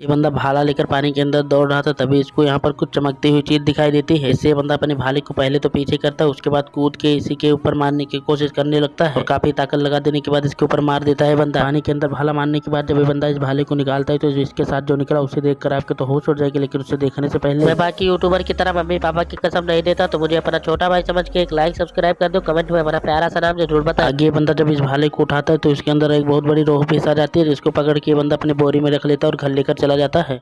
ये बंदा भाला लेकर पानी के अंदर दौड़ रहा था, तभी इसको यहाँ पर कुछ चमकती हुई चीज़ दिखाई देती है। इससे बंदा अपने भाले को पहले तो पीछे करता है, उसके बाद कूद के इसी के ऊपर मारने की कोशिश करने लगता है और काफ़ी ताकत लगा देने के बाद इसके ऊपर मार देता है बंदा। पानी के अंदर भाला मारने के बाद जब बंदा इस भाले को निकालता है तो इसके साथ जो निकला, उसे देखकर आपके तो होश उड़ जाएगी, लेकिन उसे देखने से पहले मैं बाकी यूट्यूबर की तरह मम्मी पापा की कसम नहीं देता तो मुझे अपना छोटा भाई समझ के एक लाइक सब्सक्राइब कर दो कमेंट में हमारा प्यारा सा नाम ज़रूर बता आगे बंदा जब इस भाले को उठाता है तो इसके अंदर एक बहुत बड़ी रोह पेश आ जाती है, जिसको पकड़ के बंदा अपने बोरी में रख लेता है और घर लेकर चला जाता है।